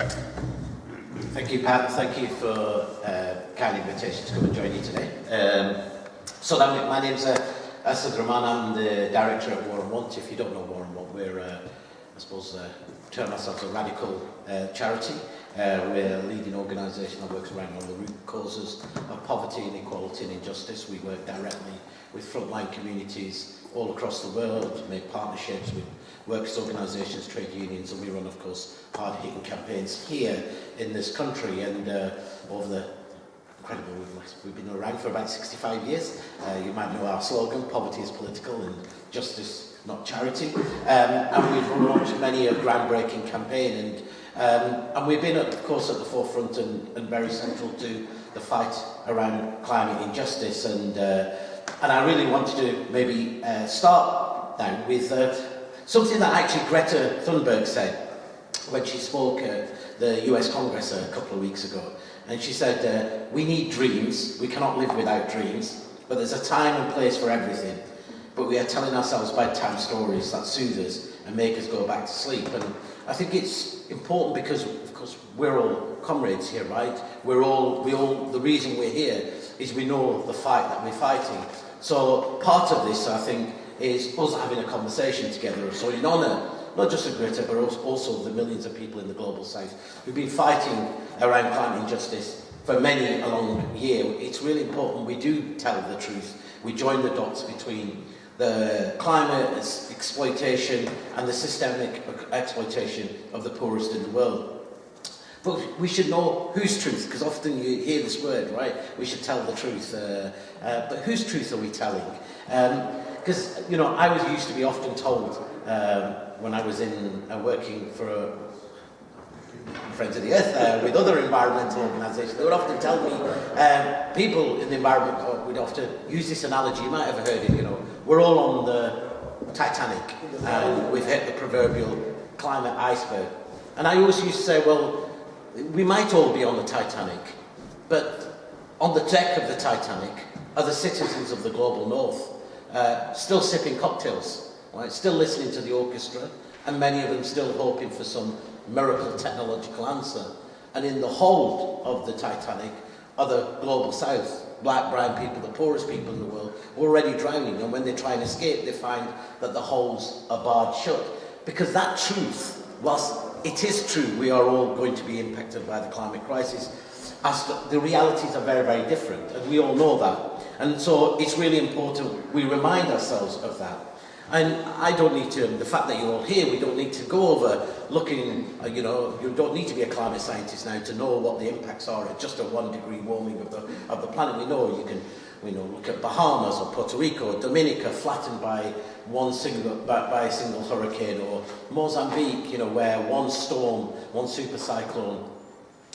Thank you, Pat. Thank you for uh, kind invitation to come and join you today. Um, so that, my name's uh, Asad Rahman. I'm the director at War and Want. If you don't know War and Want, we're, uh, I suppose, uh, term ourselves a radical uh, charity. Uh, we're a leading organisation that works around all the root causes of poverty, inequality and injustice. We work directly with frontline communities all across the world, make partnerships with workers' organisations, trade unions, and we run, of course, hard-hitting campaigns here in this country and uh, over the incredible, we've, we've been around for about 65 years. Uh, you might know our slogan, poverty is political and justice not charity. Um, and we've launched many a groundbreaking campaign and, um, and we've been, of course, at the forefront and, and very central to the fight around climate injustice and uh, and I really wanted to maybe uh, start now with uh, Something that actually Greta Thunberg said when she spoke at the US Congress a couple of weeks ago. And she said, uh, we need dreams, we cannot live without dreams, but there's a time and place for everything. But we are telling ourselves bedtime stories that soothe us and make us go back to sleep. And I think it's important because, of course, we're all comrades here, right? We're all, we all, the reason we're here is we know the fight that we're fighting. So part of this, I think, is us having a conversation together. So in honour, not just of Greta, but also the millions of people in the global south who've been fighting around climate injustice for many a long year. It's really important we do tell the truth. We join the dots between the climate exploitation and the systemic exploitation of the poorest in the world. But we should know whose truth, because often you hear this word, right? We should tell the truth. Uh, uh, but whose truth are we telling? Um, because you know I was used to be often told um, when I was in uh, working for a, Friends of the Earth uh, with other environmental organisations, they would often tell me um, people in the environment would often use this analogy. You might have heard it. You know, we're all on the Titanic and we've hit the proverbial climate iceberg. And I always used to say, well, we might all be on the Titanic, but on the deck of the Titanic are the citizens of the global north uh, still sipping cocktails, right? still listening to the orchestra, and many of them still hoping for some miracle technological answer. And in the hold of the Titanic are the global south, black, brown people, the poorest people in the world, already drowning. And when they try and escape, they find that the holes are barred shut. Because that truth, whilst it is true we are all going to be impacted by the climate crisis, as the, realities are very, very different, and we all know that. And so it's really important we remind ourselves of that. And I don't need to, the fact that you're all here, we don't need to go over looking, uh, you know, you don't need to be a climate scientist now to know what the impacts are at just a one degree warming of the, of the planet. We know you can, we know, look at Bahamas or Puerto Rico, or Dominica flattened by one single by, by a single hurricane or Mozambique, you know, where one storm, one super cyclone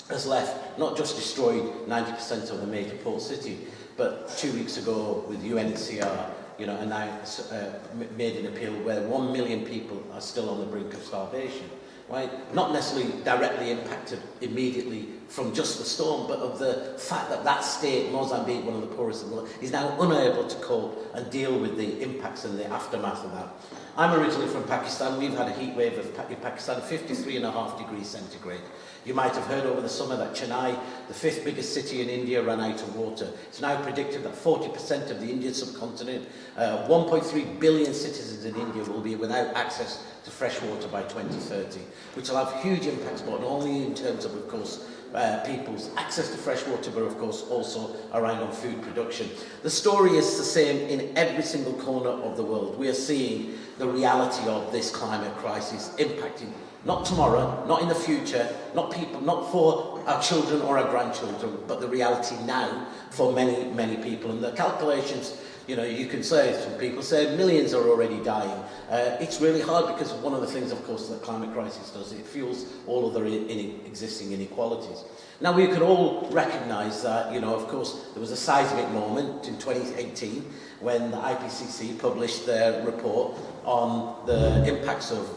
has left not just destroyed 90% of the major port city, but two weeks ago with UNHCR, you know, announced, uh, made an appeal where one million people are still on the brink of starvation. Right? Not necessarily directly impacted immediately from just the storm, but of the fact that that state, Mozambique, one of the poorest in the world, is now unable to cope and deal with the impacts and the aftermath of that. I'm originally from Pakistan. We've had a heat wave of in Pakistan, 53 and a half degrees centigrade. You might have heard over the summer that Chennai, the fifth biggest city in India, ran out of water. It's now predicted that 40% of the Indian subcontinent, uh, 1.3 billion citizens in India will be without access to fresh water by 2030, which will have huge impacts, but not only in terms of, of course, uh, people's access to fresh water, but of course also around on food production. The story is the same in every single corner of the world. We are seeing the reality of this climate crisis impacting not tomorrow, not in the future, not people, not for our children or our grandchildren, but the reality now for many, many people. And the calculations You know, you can say, some people say, millions are already dying. Uh, it's really hard because one of the things, of course, the climate crisis does, it fuels all other in existing inequalities. Now, we could all recognise that, you know, of course, there was a seismic moment in 2018 when the IPCC published their report on the impacts of,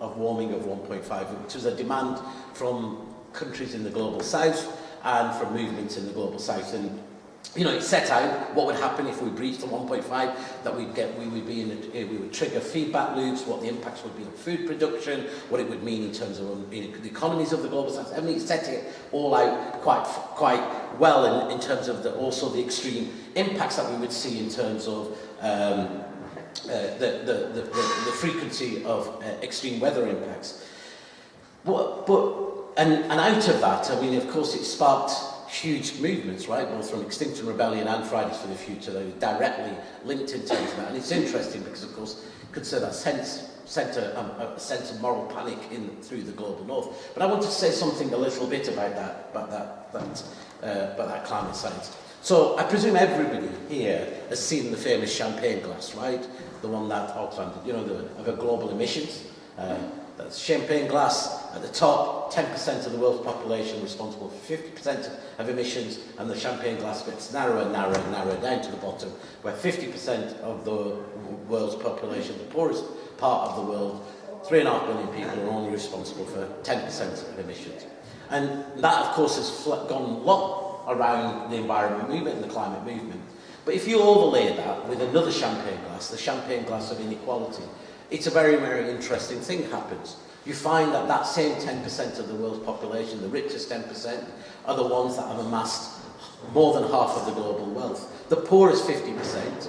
of warming of 1.5, which was a demand from countries in the global south and from movements in the global south. And you know, it set out what would happen if we breached the 1.5, that we'd get, we would be in, a, eh, we would trigger feedback loops, what the impacts would be on food production, what it would mean in terms of um, you know, the economies of the global south. I mean, it set it all out quite, quite well in, in terms of the, also the extreme impacts that we would see in terms of um, uh, the, the, the, the, the frequency of uh, extreme weather impacts. But, but and, and out of that, I mean, of course, it sparked huge movements, right, both from Extinction Rebellion and Fridays for the Future, they were directly linked in terms of that. And it's interesting because, of course, you could say that sense centre um, a sense of moral panic in through the global north. But I want to say something a little bit about that about that that uh, about that climate science. So I presume everybody here has seen the famous champagne glass, right? The one that Auckland, you know, the, of global emissions. Uh, that's champagne glass At the top, 10% of the world's population responsible for 50% of emissions and the champagne glass gets narrower and narrower and narrower down to the bottom where 50% of the world's population, the poorest part of the world, 3.5 billion people are only responsible for 10% of emissions. And that, of course, has gone a lot around the environment movement and the climate movement. But if you overlay that with another champagne glass, the champagne glass of inequality, it's a very, very interesting thing happens. You find that that same 10% of the world's population, the richest 10%, are the ones that have amassed more than half of the global wealth. The poorest 50%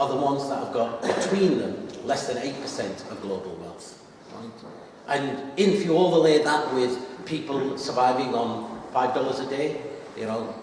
are the ones that have got between them less than 8% of global wealth. Right? And if you overlay that with people surviving on $5 a day, you know,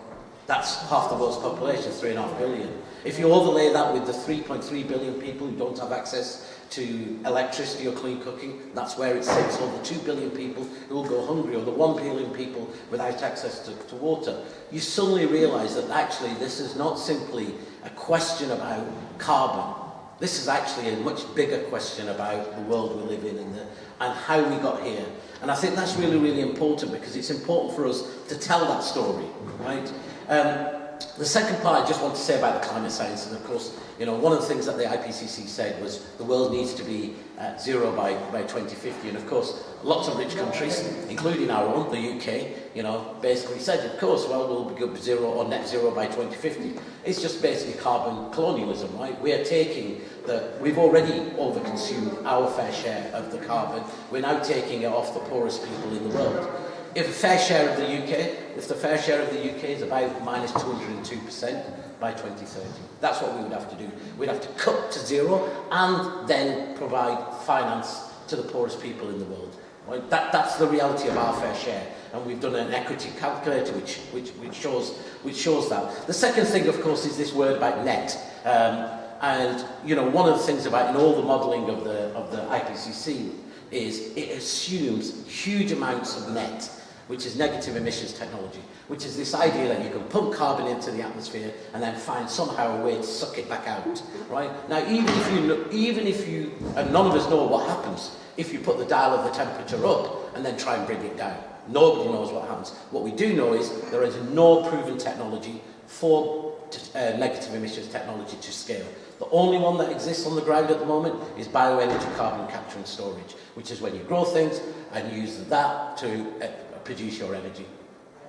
that's half the world's population, 3.5 billion. If you overlay that with the 3.3 billion people who don't have access to electricity or clean cooking, that's where it sits, or the 2 billion people who will go hungry, or the 1 billion people without access to, to water, you suddenly realise that actually this is not simply a question about carbon. This is actually a much bigger question about the world we live in and, the, and how we got here. And I think that's really, really important because it's important for us to tell that story, right? Um, the second part I just want to say about the climate science, and of course, you know, one of the things that the IPCC said was the world needs to be at zero by, by 2050, and of course, lots of rich countries, including our own, the UK, you know, basically said, of course, well, we'll be good zero or net zero by 2050. It's just basically carbon colonialism, right? We are taking the, we've already overconsumed our fair share of the carbon, we're now taking it off the poorest people in the world. If a fair share of the UK, if the fair share of the UK is about minus 202% by 2030. That's what we would have to do. We'd have to cut to zero and then provide finance to the poorest people in the world. Right? That, that's the reality of our fair share. And we've done an equity calculator which, which, which, shows, which shows that. The second thing, of course, is this word about net. Um, and, you know, one of the things about in all the modelling of the, of the IPCC is it assumes huge amounts of net which is negative emissions technology, which is this idea that you can pump carbon into the atmosphere and then find somehow a way to suck it back out, right? Now, even if you, even if you, and none of us know what happens if you put the dial of the temperature up and then try and bring it down. Nobody knows what happens. What we do know is there is no proven technology for uh, negative emissions technology to scale. The only one that exists on the ground at the moment is bioenergy carbon capture and storage, which is when you grow things and use that to uh, produce your energy.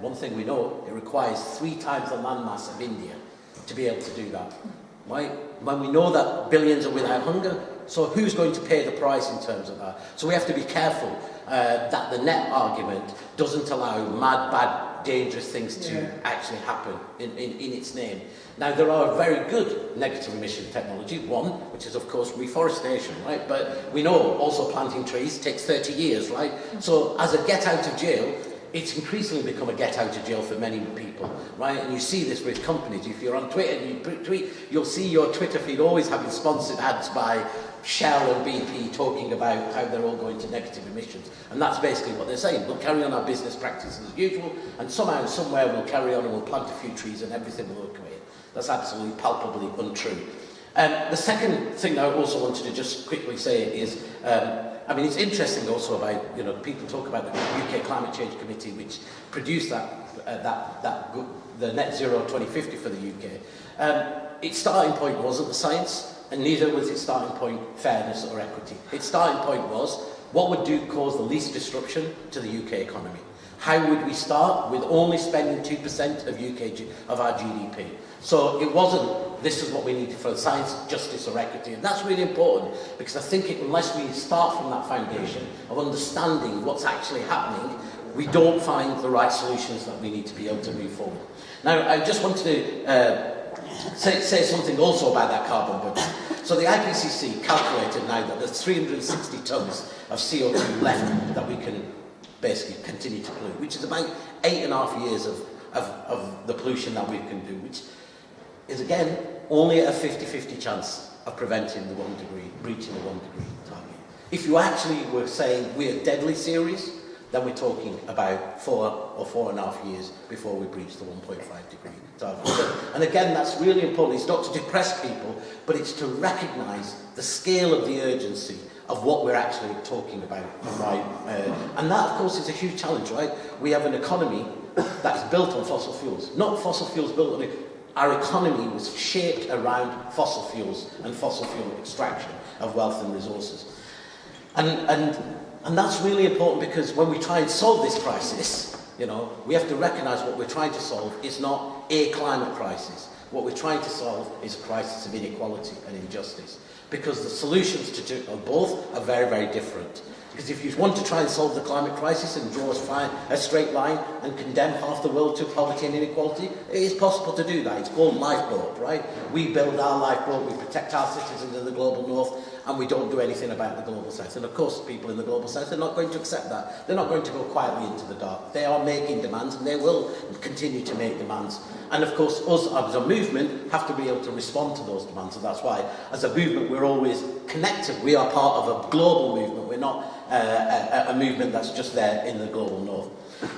One thing we know, it requires three times the landmass of India to be able to do that. Right? When we know that billions are without hunger, so who's going to pay the price in terms of that? So we have to be careful uh, that the net argument doesn't allow mad, bad, dangerous things to yeah. actually happen in, in, in its name. Now, there are very good negative emission technology, one, which is, of course, reforestation, right? But we know also planting trees takes 30 years, right? So as a get out of jail, it's increasingly become a get out of jail for many people, right? And you see this with companies. If you're on Twitter and you tweet, you'll see your Twitter feed always having sponsored ads by Shell and BP talking about how they're all going to negative emissions. And that's basically what they're saying. We'll carry on our business practices as usual, and somehow, somewhere, we'll carry on and we'll plant a few trees and everything will look away. That's absolutely palpably untrue. Um, the second thing I also wanted to just quickly say is, um, I mean, it's interesting also about, you know, people talk about the UK Climate Change Committee, which produced that, uh, that, that, the net zero 2050 for the UK. Um, its starting point wasn't the science, and neither was its starting point fairness or equity. Its starting point was, what would do cause the least disruption to the UK economy? How would we start with only spending 2% of UK of our GDP? So it wasn't, this is what we need for science, justice or equity. And that's really important because I think it, unless we start from that foundation of understanding what's actually happening, we don't find the right solutions that we need to be able to move forward. Now, I just want to uh, say, say something also about that carbon budget. So the IPCC calculated now that there's 360 tonnes of CO2 left that we can basically continue to pollute, which is about eight and a half years of, of, of the pollution that we can do, which is again only a 50-50 chance of preventing the one degree, breaching the one degree target. If you actually were saying we're deadly serious, then we're talking about four or four and a half years before we breach the 1.5 degree target. And again, that's really important. It's not to depress people, but it's to recognise the scale of the urgency of what we're actually talking about. Right? Uh, and that, of course, is a huge challenge, right? We have an economy that is built on fossil fuels. Not fossil fuels built on it. Our economy was shaped around fossil fuels and fossil fuel extraction of wealth and resources. And, and And that's really important because when we try and solve this crisis, you know, we have to recognize what we're trying to solve is not a climate crisis. What we're trying to solve is a crisis of inequality and injustice. Because the solutions to do, both are very, very different. Because if you want to try and solve the climate crisis and draw fine, a straight line and condemn half the world to poverty and inequality, it is possible to do that. It's called lifeboat, right? We build our lifeboat, we protect our citizens in the global north, and we don't do anything about the global south. And of course, people in the global south are not going to accept that. They're not going to go quietly into the dark. They are making demands and they will continue to make demands. And of course, us as a movement have to be able to respond to those demands. And that's why, as a movement, we're always connected. We are part of a global movement. We're not uh, a, a movement that's just there in the global north.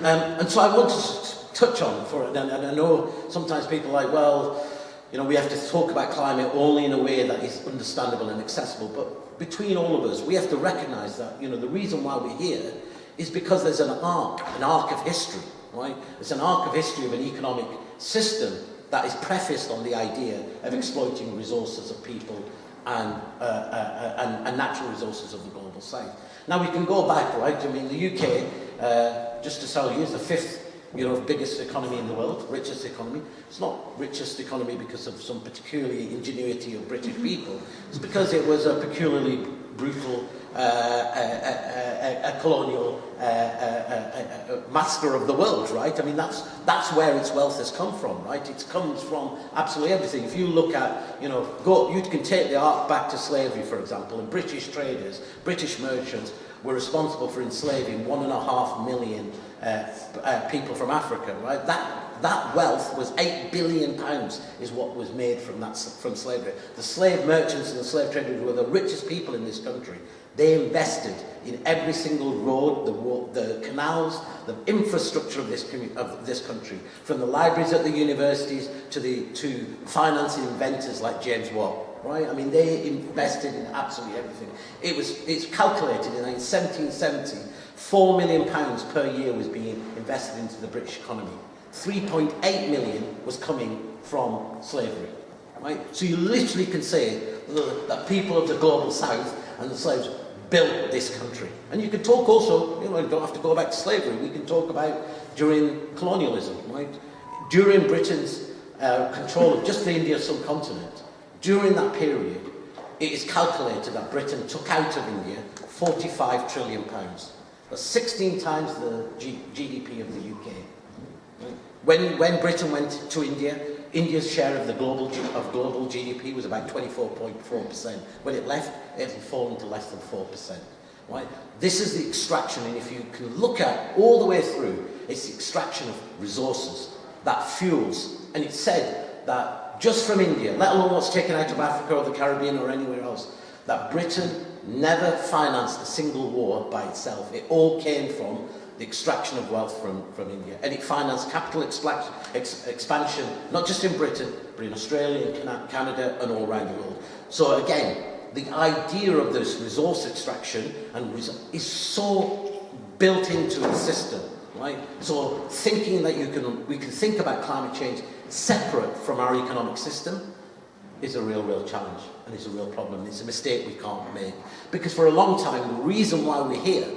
Um, and so I want to touch on for it. And, and I know sometimes people are like, well, you know, we have to talk about climate only in a way that is understandable and accessible. But between all of us, we have to recognise that, you know, the reason why we're here is because there's an arc, an arc of history, right? It's an arc of history of an economic system that is prefaced on the idea of exploiting resources of people and, uh, uh and, and natural resources of the global south. Now we can go back, right? I mean, the UK, uh, just to tell you, is the fifth you know, biggest economy in the world, richest economy. It's not richest economy because of some particularly ingenuity of British mm-hmm. people. It's because it was a peculiarly brutal uh, a, a, a, a colonial uh, a, master of the world, right? I mean, that's, that's where its wealth has come from, right? It comes from absolutely everything. If you look at, you know, go, you can take the arc back to slavery, for example, and British traders, British merchants were responsible for enslaving one and a half million uh, uh, people from Africa, right? That, that wealth was eight billion pounds is what was made from, that, from slavery. The slave merchants and the slave traders were the richest people in this country. They invested in every single road, the, the canals, the infrastructure of this, of this country, from the libraries at the universities to, the, to financing inventors like James Watt. Right? I mean, they invested in absolutely everything. It was, it's calculated in 1770 Four million pounds per year was being invested into the British economy. 3.8 million was coming from slavery. Right? So you literally can say that the people of the global south and the slaves built this country. And you can talk also, you know, you don't have to go back to slavery. We can talk about during colonialism, right? During Britain's uh, control of just the Indian subcontinent, during that period, it is calculated that Britain took out of India 45 trillion pounds. That's 16 times the G GDP of the UK. When, when Britain went to India, India's share of the global of global GDP was about 24.4%. When it left, it had fallen to less than 4%. Right? This is the extraction, and if you can look at all the way through, it's the extraction of resources that fuels. And it's said that just from India, let alone what's taken out of Africa or the Caribbean or anywhere else, that Britain never financed a single war by itself. It all came from the extraction of wealth from, from India. And it financed capital ex expansion, not just in Britain, but in Australia, Canada, and all around the world. So again, the idea of this resource extraction and res is so built into the system, right? So thinking that you can, we can think about climate change separate from our economic system is a real, real challenge and it's a real problem. It's a mistake we can't make. Because for a long time, the reason why we're here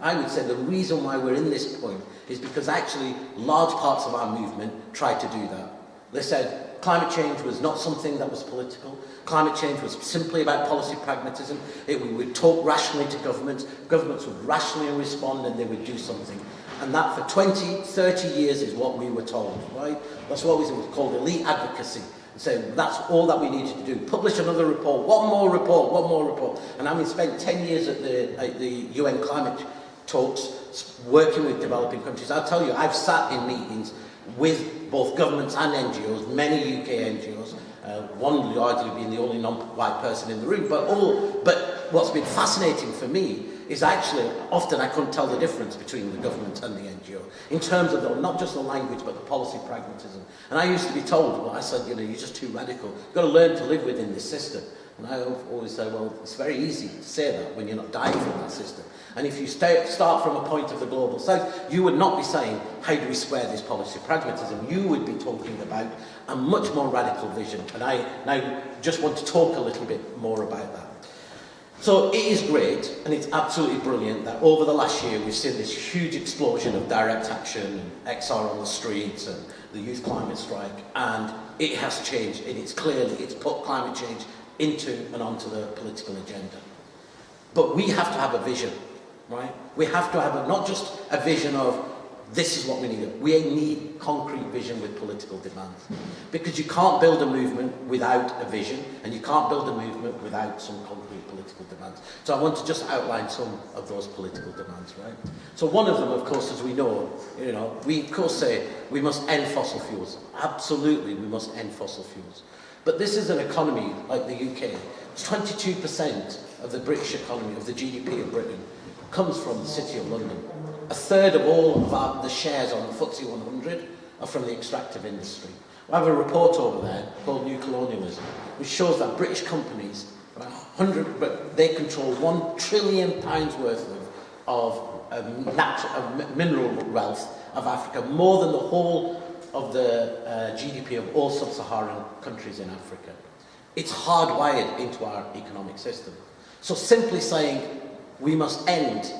I would say the reason why we're in this point is because actually large parts of our movement tried to do that. They said climate change was not something that was political. Climate change was simply about policy pragmatism. It, we would talk rationally to governments. Governments would rationally respond and they would do something. And that for 20, 30 years is what we were told, right? That's what was called elite advocacy. And so that's all that we needed to do. Publish another report, one more report, one more report. And having spent 10 years at the, at the UN climate talks, working with developing countries, I'll tell you, I've sat in meetings with both governments and NGOs, many UK NGOs, uh, one largely being the only non-white person in the room, but all, but what's been fascinating for me is actually, often I couldn't tell the difference between the government and the NGO, in terms of the, not just the language, but the policy pragmatism. And I used to be told, well, I said, you know, you're just too radical. You've got to learn to live within this system. And I always say, well, it's very easy to say that when you're not dying from that system. And if you stay, start from a point of the global south, you would not be saying, how do we square this policy pragmatism? You would be talking about a much more radical vision. And I now just want to talk a little bit more about that. So it is great and it's absolutely brilliant that over the last year we've seen this huge explosion of direct action and XR on the streets and the youth climate strike and it has changed and it's clearly it's put climate change into and onto the political agenda. But we have to have a vision, right? We have to have a, not just a vision of this is what we need. We need concrete vision with political demands. Because you can't build a movement without a vision, and you can't build a movement without some concrete political demands. So I want to just outline some of those political demands, right? So one of them, of course, as we know, you know, we of course say we must end fossil fuels. Absolutely, we must end fossil fuels. But this is an economy like the UK. It's 22% of the British economy, of the GDP of Britain, comes from the City of London. A third of all of our, the shares on the FTSE 100 are from the extractive industry. We have a report over there called New Colonialism, which shows that British companies, 100, but they control one trillion pounds worth of, of, um, natural, mineral wealth of Africa, more than the whole of the uh, GDP of all sub-Saharan countries in Africa. It's hardwired into our economic system. So simply saying we must end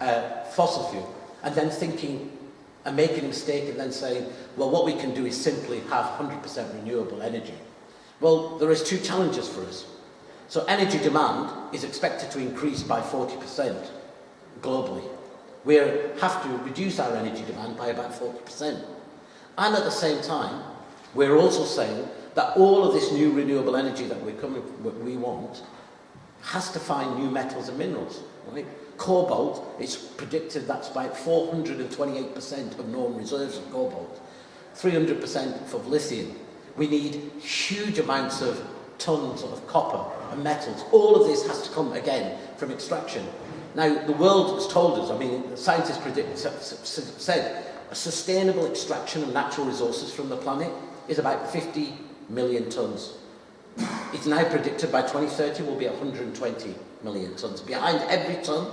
uh, fossil fuel and then thinking and making a mistake and then saying, well, what we can do is simply have 100% renewable energy. Well, there is two challenges for us. So energy demand is expected to increase by 40% globally. We have to reduce our energy demand by about 40%. And at the same time, we're also saying that all of this new renewable energy that we're coming, we want has to find new metals and minerals. Right? Cobalt, it's predicted that's about 428% of known reserves of cobalt, 300% of lithium. We need huge amounts of tons of copper and metals. All of this has to come again from extraction. Now, the world has told us, I mean, scientists predict, said a sustainable extraction of natural resources from the planet is about 50 million tons. It's now predicted by 2030 will be 120 million tons. Behind every ton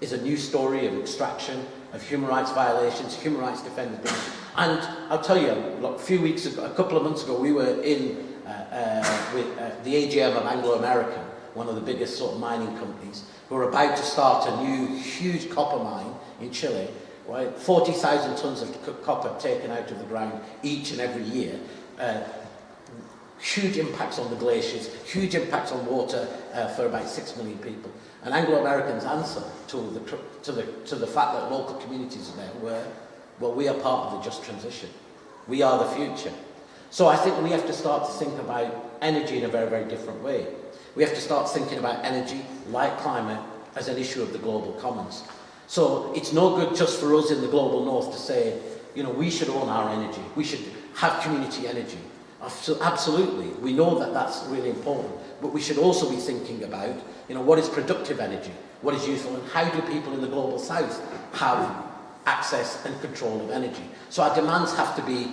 is a new story of extraction, of human rights violations, human rights defenders. And I'll tell you, look, a few weeks ago, a couple of months ago, we were in uh, uh, with uh, the AGM of Anglo-American, one of the biggest sort of mining companies, who are about to start a new huge copper mine in Chile, right? 40,000 tons of copper taken out of the ground each and every year. Uh, huge impacts on the glaciers, huge impacts on water uh, for about 6 million people. And Anglo-Americans' answer to the, to, the, to the fact that local communities are there were, well, we are part of the just transition. We are the future. So I think we have to start to think about energy in a very, very different way. We have to start thinking about energy, like climate, as an issue of the global commons. So it's no good just for us in the global north to say, you know, we should own our energy. We should have community energy. Absolutely, we know that that's really important. But we should also be thinking about, you know, what is productive energy? What is useful? And how do people in the global south have access and control of energy? So our demands have to be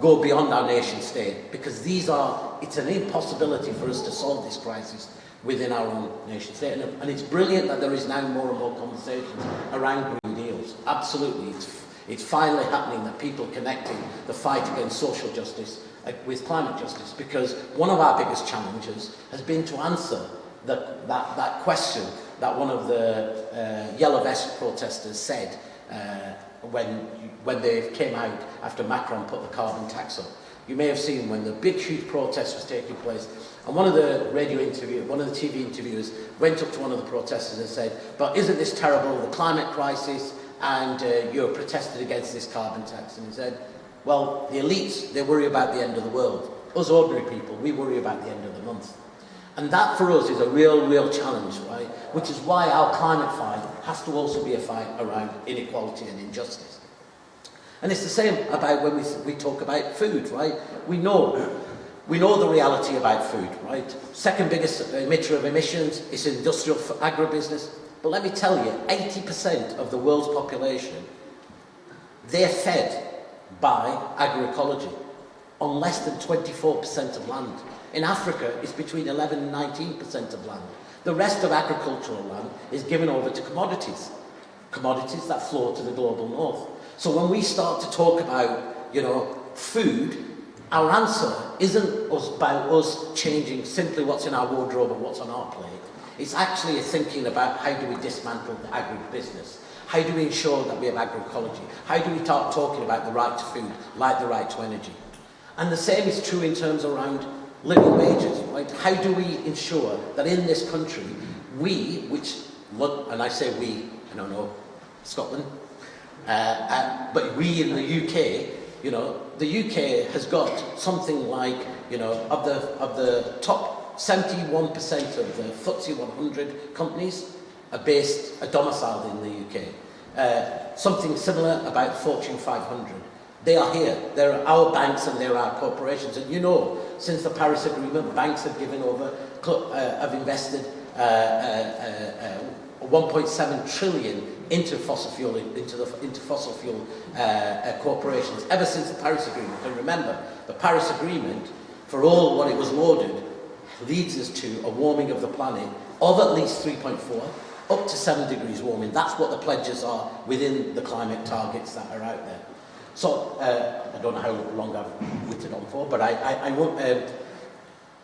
go beyond our nation state because these are, it's an impossibility for us to solve this crisis within our own nation state. And, and it's brilliant that there is now more and more conversations around green deals. Absolutely. It's, it's finally happening that people connecting the fight against social justice Uh, with climate justice because one of our biggest challenges has been to answer the, that, that question that one of the uh, yellow vest protesters said uh, when, when they came out after Macron put the carbon tax up. You may have seen when the big, huge protest was taking place, and one of the radio interview, one of the TV interviewers went up to one of the protesters and said, but isn't this terrible, the climate crisis, and uh, you're protested against this carbon tax? And he said, well, the elites, they worry about the end of the world. Us ordinary people, we worry about the end of the month. And that for us is a real, real challenge, right? Which is why our climate fight has to also be a fight around inequality and injustice. And it's the same about when we, we talk about food, right? We know, we know the reality about food, right? Second biggest emitter of emissions is industrial agribusiness. But let me tell you, 80% of the world's population, they're fed by agroecology on less than 24% of land. In Africa, it's between 11 and 19% of land. The rest of agricultural land is given over to commodities, commodities that flow to the global north. So when we start to talk about, you know, food, our answer isn't us about us changing simply what's in our wardrobe and what's on our plate. It's actually thinking about how do we dismantle the agribusiness how do we ensure that we have agroecology? How do we start talking about the right to food, like the right to energy? And the same is true in terms around living wages, right? How do we ensure that in this country, we, which, and I say we, I don't know, Scotland, uh, uh, but we in the UK, you know, the UK has got something like, you know, of the, of the top 71% of the FTSE 100 companies, are based, are domiciled in the UK. Uh, something similar about Fortune 500. They are here. They're our banks and they're our corporations. And you know, since the Paris Agreement, banks have given over, uh, have invested uh, uh, uh 1.7 trillion into fossil fuel, into, the, into fossil fuel uh, uh, corporations ever since the Paris Agreement. And remember, the Paris Agreement, for all what it was lauded, leads us to a warming of the planet of at least 3.4 up to seven degrees warming. That's what the pledges are within the climate targets that are out there. So, uh, I don't know how long I've waited on for, but I, I, I won't... Uh, um,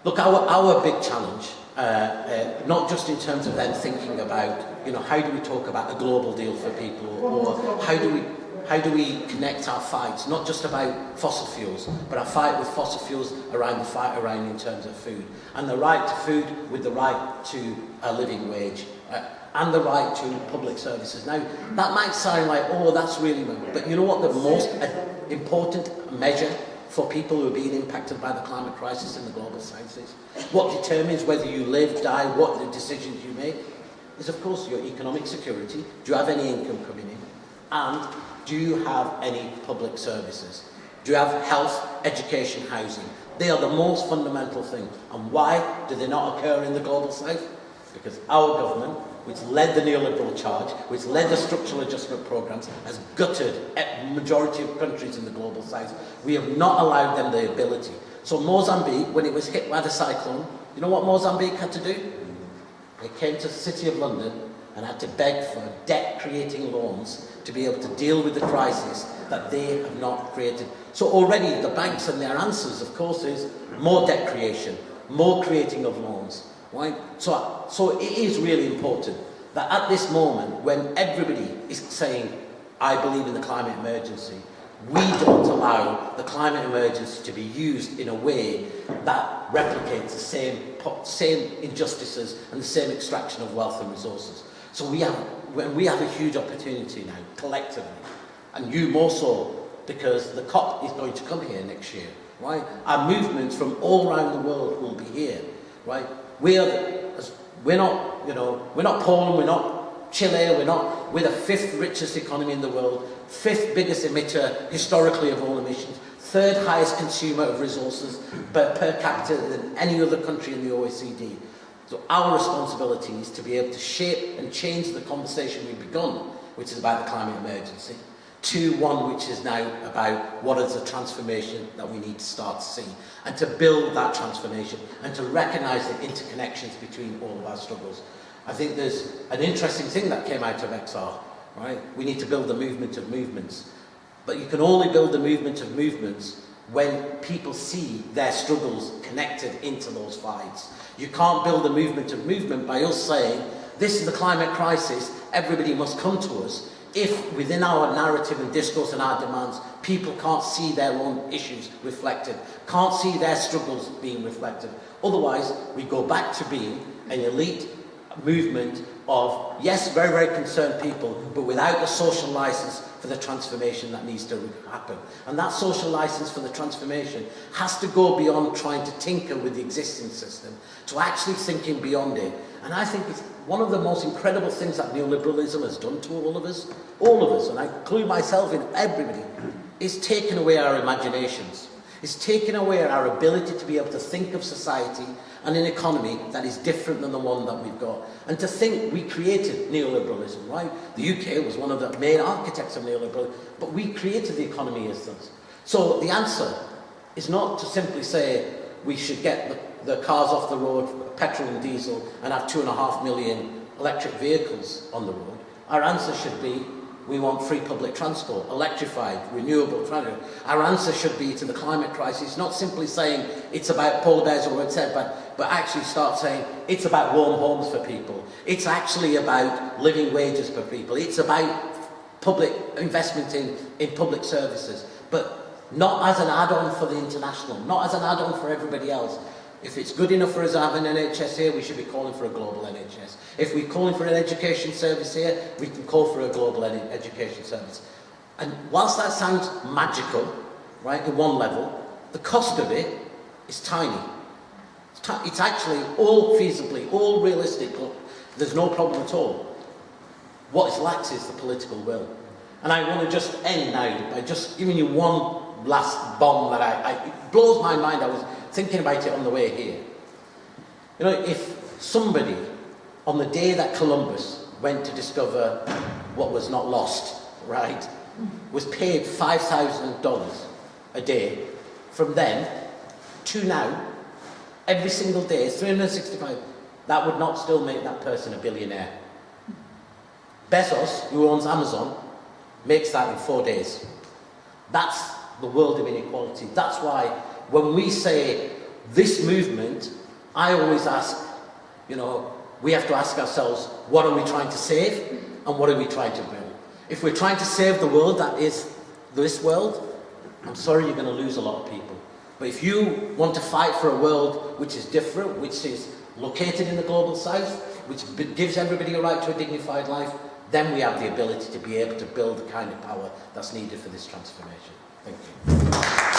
look, our, our big challenge, uh, uh, not just in terms of then thinking about, you know, how do we talk about a global deal for people, or how do we how do we connect our fights, not just about fossil fuels, but our fight with fossil fuels around the fight around in terms of food. And the right to food with the right to a living wage uh, and the right to public services. Now, that might sound like, oh, that's really... But you know what the most uh, important measure for people who are being impacted by the climate crisis in the global south is? What determines whether you live, die, what the decisions you make is, of course, your economic security. Do you have any income coming in? And do you have any public services? Do you have health, education, housing? They are the most fundamental thing. And why do they not occur in the global south? Because our government which led the neoliberal charge, which led the structural adjustment programs, has gutted a majority of countries in the global south. We have not allowed them the ability. So Mozambique, when it was hit by the cyclone, you know what Mozambique had to do? They came to the City of London and had to beg for debt-creating loans to be able to deal with the crisis that they have not created. So already the banks and their answers, of course, is more debt creation, more creating of loans. Right? So, so it is really important that at this moment, when everybody is saying, I believe in the climate emergency, we don't allow the climate emergency to be used in a way that replicates the same, same injustices and the same extraction of wealth and resources. So we have, we have a huge opportunity now, collectively, and you more so, because the COP is going to come here next year, right? Our movements from all around the world will be here, right? We're, we're not, you know, we're not Poland, we're not Chile, we're not, we're the fifth richest economy in the world, fifth biggest emitter historically of all emissions, third highest consumer of resources per, per capita than any other country in the OECD. So our responsibility is to be able to shape and change the conversation we've begun, which is about the climate emergency, to one which is now about what is the transformation that we need to start to see and to build that transformation and to recognise the interconnections between all of our struggles. I think there's an interesting thing that came out of XR, right? We need to build the movement of movements. But you can only build the movement of movements when people see their struggles connected into those fights. You can't build a movement of movement by us saying, this is the climate crisis, everybody must come to us, if within our narrative and discourse and our demands, people can't see their own issues reflected, can't see their struggles being reflected. Otherwise, we go back to being an elite movement of, yes, very, very concerned people, but without the social license for the transformation that needs to happen. And that social license for the transformation has to go beyond trying to tinker with the existing system, to actually thinking beyond it. And I think it's one of the most incredible things that neoliberalism has done to all of us, all of us, and I include myself in everybody, is taken away our imaginations. It's taken away our ability to be able to think of society and an economy that is different than the one that we've got. And to think we created neoliberalism, right? The UK was one of the main architects of neoliberalism, but we created the economy as such. So the answer is not to simply say we should get the, the cars off the road, petrol and diesel, and have two and a half million electric vehicles on the road. Our answer should be We want free public transport, electrified, renewable transport. Our answer should be to the climate crisis, not simply saying it's about poor days or whatever, but actually start saying it's about warm homes for people. It's actually about living wages for people. It's about public investment in, in public services, but not as an add-on for the international, not as an add-on for everybody else, If it's good enough for us to have an NHS here, we should be calling for a global NHS. If we're calling for an education service here, we can call for a global ed education service. And whilst that sounds magical, right, at one level, the cost of it is tiny. It's, actually all feasibly, all realistic. There's no problem at all. What is lacks is the political will. And I want to just end now by just giving you one last bomb that I, I it blows my mind. I was thinking about it on the way here. You know, if somebody, on the day that Columbus went to discover what was not lost, right, was paid $5,000 a day, from then to now, every single day, 365, that would not still make that person a billionaire. Bezos, who owns Amazon, makes that in four days. That's the world of inequality. That's why when we say this movement, I always ask, you know, we have to ask ourselves, what are we trying to save and what are we trying to build? If we're trying to save the world that is this world, I'm sorry you're going to lose a lot of people. But if you want to fight for a world which is different, which is located in the global south, which gives everybody a right to a dignified life, then we have the ability to be able to build the kind of power that's needed for this transformation. Thank you.